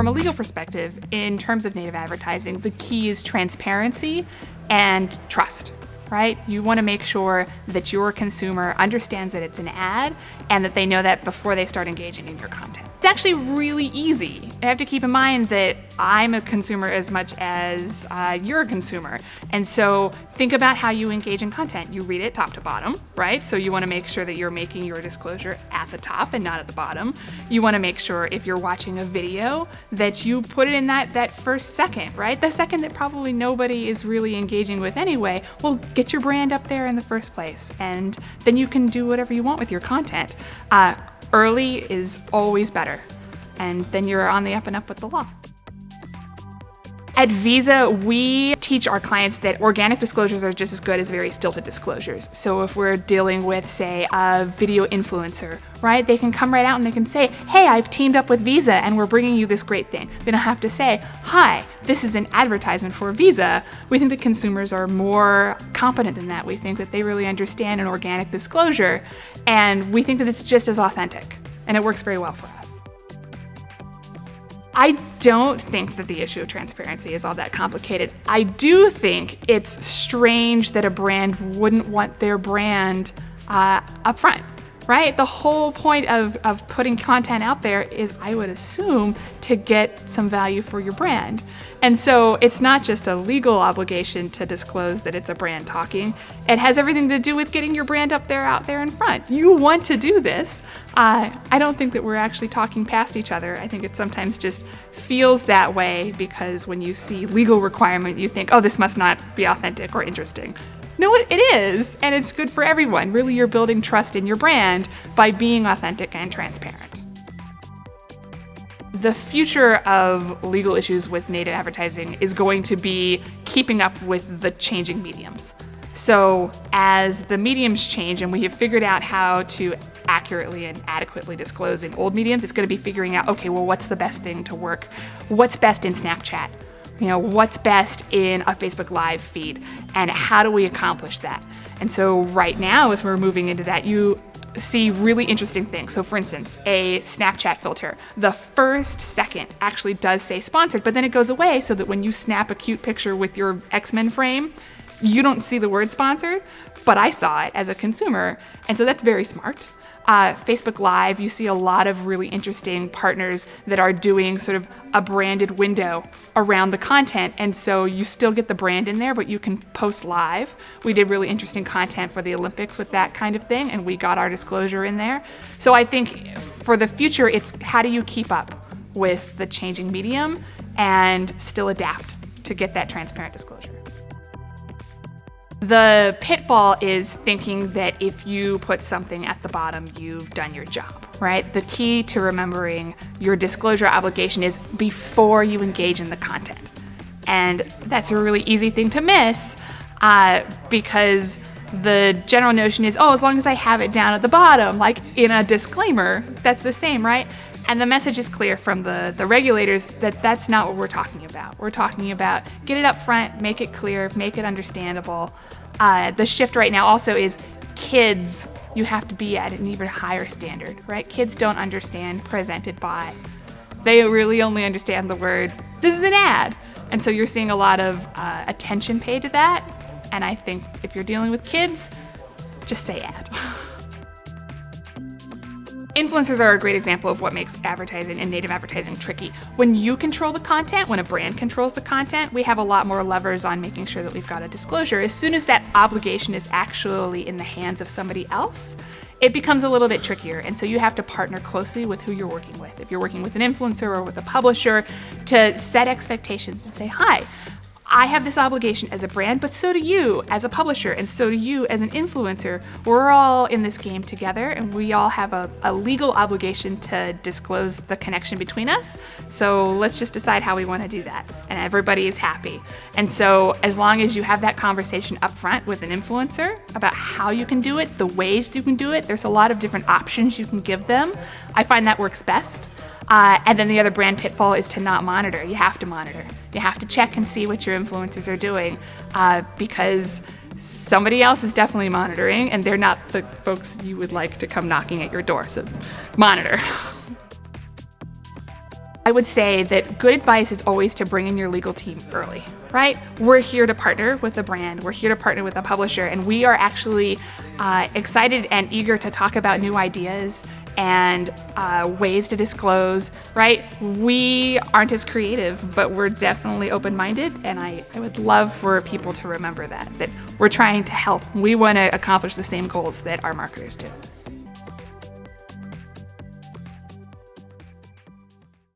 from a legal perspective, in terms of native advertising, the key is transparency and trust right? You want to make sure that your consumer understands that it's an ad and that they know that before they start engaging in your content. It's actually really easy. I have to keep in mind that I'm a consumer as much as uh, you're a consumer. And so think about how you engage in content. You read it top to bottom, right? So you want to make sure that you're making your disclosure at the top and not at the bottom. You want to make sure if you're watching a video that you put it in that, that first second, right? The second that probably nobody is really engaging with anyway. Well, get your brand up there in the first place. And then you can do whatever you want with your content. Uh, Early is always better, and then you're on the up and up with the law. At Visa, we teach our clients that organic disclosures are just as good as very stilted disclosures. So if we're dealing with, say, a video influencer, right, they can come right out and they can say, hey, I've teamed up with Visa and we're bringing you this great thing. They don't have to say, hi, this is an advertisement for Visa. We think that consumers are more competent than that. We think that they really understand an organic disclosure and we think that it's just as authentic and it works very well for us. I don't think that the issue of transparency is all that complicated. I do think it's strange that a brand wouldn't want their brand uh, up front right? The whole point of, of putting content out there is, I would assume, to get some value for your brand. And so it's not just a legal obligation to disclose that it's a brand talking. It has everything to do with getting your brand up there, out there in front. You want to do this. Uh, I don't think that we're actually talking past each other. I think it sometimes just feels that way because when you see legal requirement, you think, oh, this must not be authentic or interesting. No, it is, and it's good for everyone. Really, you're building trust in your brand by being authentic and transparent. The future of legal issues with native advertising is going to be keeping up with the changing mediums. So as the mediums change and we have figured out how to accurately and adequately disclose in old mediums, it's going to be figuring out, okay, well, what's the best thing to work? What's best in Snapchat? You know, what's best in a Facebook Live feed and how do we accomplish that? And so right now, as we're moving into that, you see really interesting things. So for instance, a Snapchat filter, the first second actually does say sponsored, but then it goes away so that when you snap a cute picture with your X-Men frame, you don't see the word sponsored, but I saw it as a consumer. And so that's very smart uh, Facebook Live, you see a lot of really interesting partners that are doing sort of a branded window around the content. And so you still get the brand in there, but you can post live. We did really interesting content for the Olympics with that kind of thing, and we got our disclosure in there. So I think for the future, it's how do you keep up with the changing medium and still adapt to get that transparent disclosure. The pitfall is thinking that if you put something at the bottom, you've done your job, right? The key to remembering your disclosure obligation is before you engage in the content. And that's a really easy thing to miss uh, because the general notion is, oh, as long as I have it down at the bottom, like in a disclaimer, that's the same, right? And the message is clear from the, the regulators that that's not what we're talking about. We're talking about get it up front, make it clear, make it understandable. Uh, the shift right now also is kids, you have to be at an even higher standard, right? Kids don't understand presented by. They really only understand the word, this is an ad. And so you're seeing a lot of uh, attention paid to that. And I think if you're dealing with kids, just say ad. Influencers are a great example of what makes advertising and native advertising tricky. When you control the content, when a brand controls the content, we have a lot more levers on making sure that we've got a disclosure. As soon as that obligation is actually in the hands of somebody else, it becomes a little bit trickier. And so you have to partner closely with who you're working with. If you're working with an influencer or with a publisher to set expectations and say, hi, I have this obligation as a brand, but so do you as a publisher, and so do you as an influencer. We're all in this game together, and we all have a, a, legal obligation to disclose the connection between us. So let's just decide how we want to do that, and everybody is happy. And so as long as you have that conversation up front with an influencer about how you can do it, the ways you can do it, there's a lot of different options you can give them. I find that works best. Uh, and then the other brand pitfall is to not monitor. You have to monitor. You have to check and see what your influencers are doing uh, because somebody else is definitely monitoring and they're not the folks you would like to come knocking at your door. So monitor. I would say that good advice is always to bring in your legal team early, right? We're here to partner with a brand, we're here to partner with a publisher, and we are actually uh, excited and eager to talk about new ideas and uh, ways to disclose, right? We aren't as creative, but we're definitely open minded, and I, I would love for people to remember that, that we're trying to help. We want to accomplish the same goals that our marketers do.